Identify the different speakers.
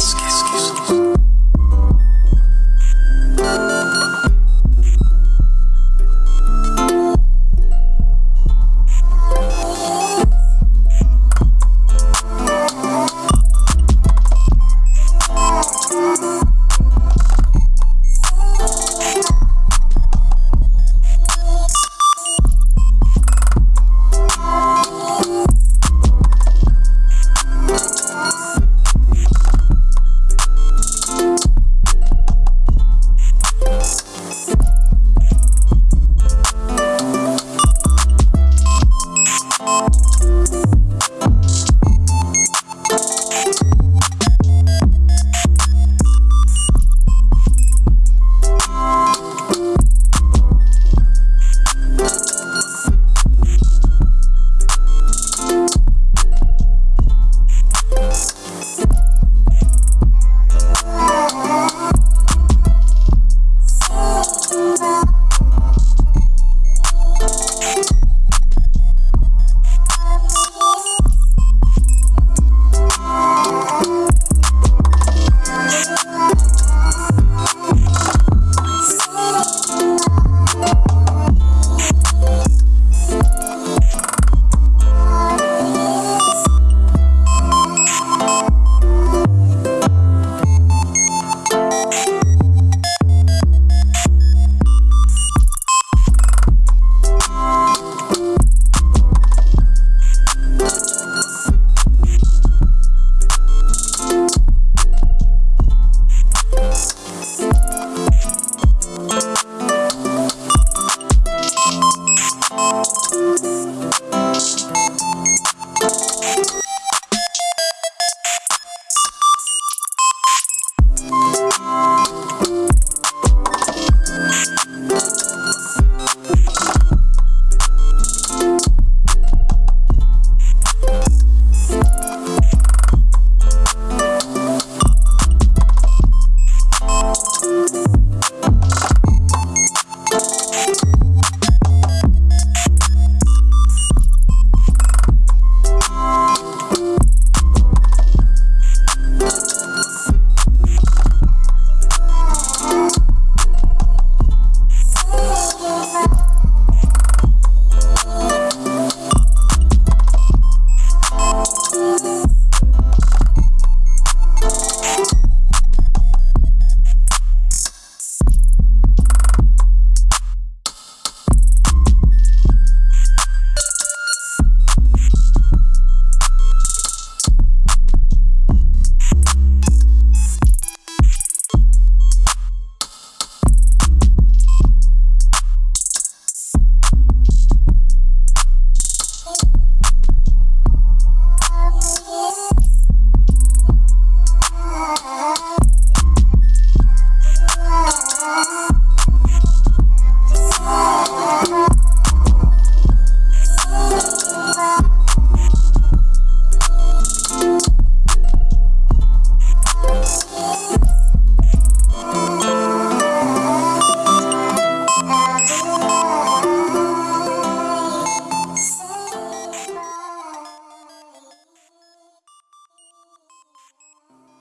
Speaker 1: Kiss.